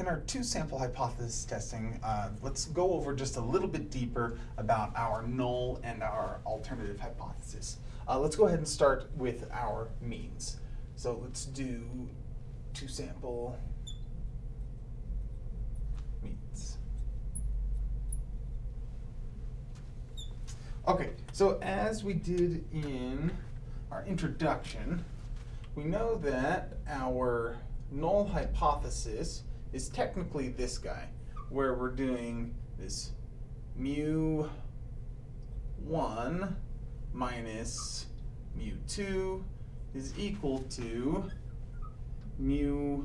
In our two sample hypothesis testing, uh, let's go over just a little bit deeper about our null and our alternative hypothesis. Uh, let's go ahead and start with our means. So let's do two sample means. Okay, so as we did in our introduction, we know that our null hypothesis is technically this guy, where we're doing this mu 1 minus mu 2 is equal to mu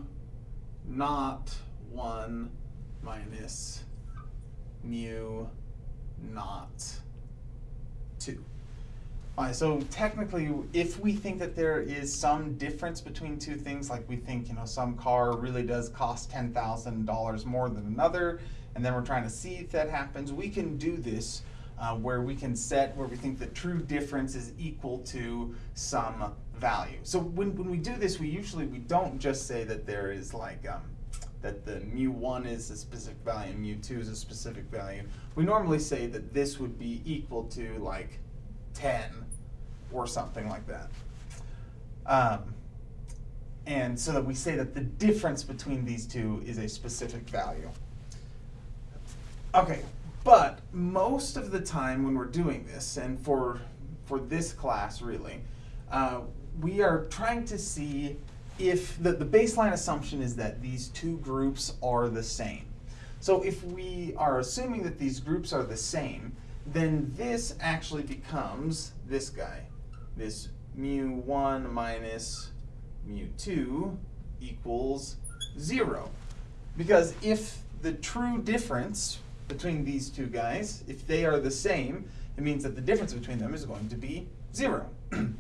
not 1 minus mu not 2. So technically, if we think that there is some difference between two things, like we think, you know, some car really does cost $10,000 more than another, and then we're trying to see if that happens, we can do this uh, where we can set where we think the true difference is equal to some value. So when, when we do this, we usually, we don't just say that there is like, um, that the mu1 is a specific value and mu2 is a specific value. We normally say that this would be equal to like 10 or something like that. Um, and so that we say that the difference between these two is a specific value. Okay, but most of the time when we're doing this, and for, for this class really, uh, we are trying to see if the, the baseline assumption is that these two groups are the same. So if we are assuming that these groups are the same, then this actually becomes this guy, this mu1 minus mu2 equals 0. Because if the true difference between these two guys, if they are the same, it means that the difference between them is going to be 0.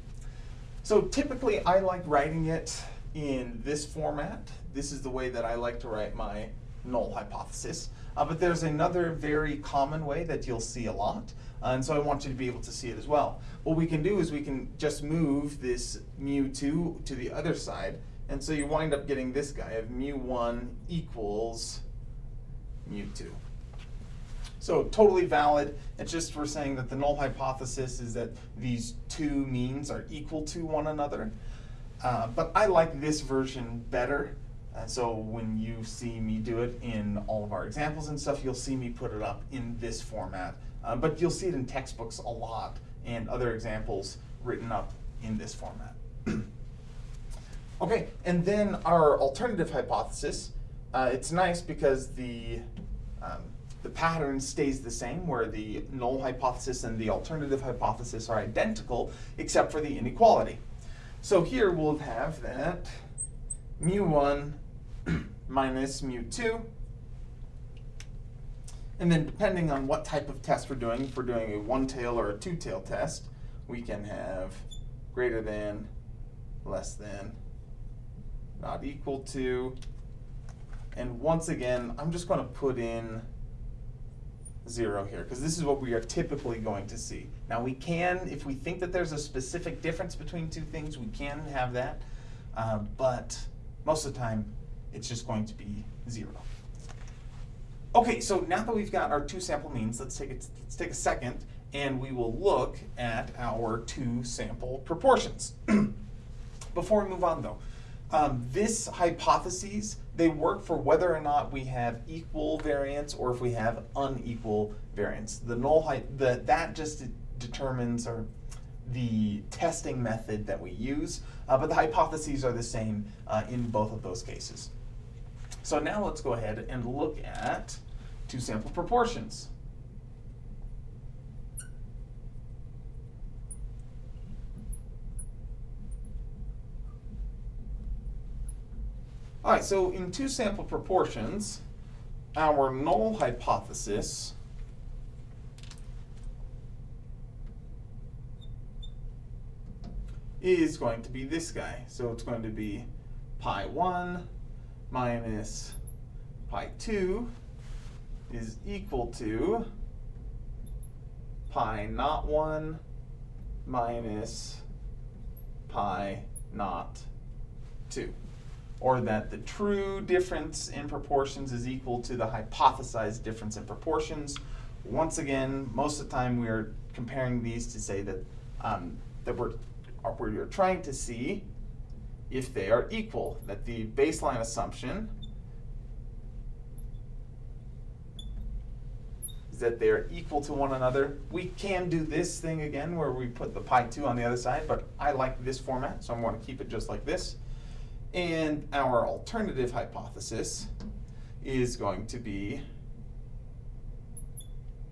so typically I like writing it in this format. This is the way that I like to write my null hypothesis. Uh, but there's another very common way that you'll see a lot, uh, and so I want you to be able to see it as well. What we can do is we can just move this mu2 to the other side, and so you wind up getting this guy of mu1 equals mu2. So totally valid. It's just we're saying that the null hypothesis is that these two means are equal to one another. Uh, but I like this version better and so when you see me do it in all of our examples and stuff, you'll see me put it up in this format. Uh, but you'll see it in textbooks a lot and other examples written up in this format. okay, and then our alternative hypothesis, uh, it's nice because the, um, the pattern stays the same where the null hypothesis and the alternative hypothesis are identical except for the inequality. So here we'll have that mu1 minus mu2. And then depending on what type of test we're doing, if we're doing a one-tail or a two-tail test, we can have greater than, less than, not equal to, and once again, I'm just going to put in zero here, because this is what we are typically going to see. Now we can, if we think that there's a specific difference between two things, we can have that, uh, but most of the time, it's just going to be zero. Okay, so now that we've got our two sample means, let's take, a, let's take a second and we will look at our two sample proportions. Before we move on though, um, this hypotheses, they work for whether or not we have equal variance or if we have unequal variance. The null height, that just determines or the testing method that we use, uh, but the hypotheses are the same uh, in both of those cases. So now let's go ahead and look at two sample proportions. All right, so in two sample proportions, our null hypothesis is going to be this guy. So it's going to be pi 1 minus pi 2 is equal to pi not 1 minus pi not 2. or that the true difference in proportions is equal to the hypothesized difference in proportions. Once again, most of the time we are comparing these to say that, um, that we're, we're trying to see if they are equal, that the baseline assumption is that they're equal to one another. We can do this thing again where we put the pi 2 on the other side, but I like this format, so I'm going to keep it just like this. And our alternative hypothesis is going to be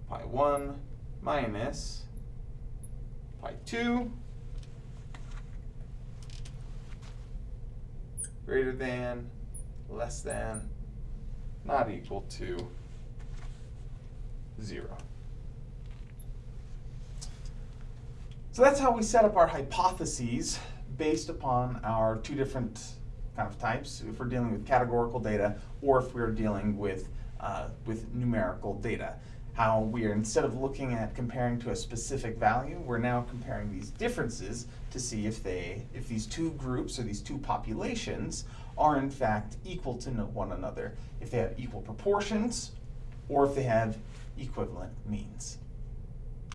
pi 1 minus pi 2 greater than, less than, not equal to zero. So that's how we set up our hypotheses based upon our two different kind of types, if we're dealing with categorical data or if we're dealing with, uh, with numerical data. How we are, instead of looking at comparing to a specific value, we're now comparing these differences to see if they, if these two groups or these two populations are in fact equal to one another. If they have equal proportions or if they have equivalent means.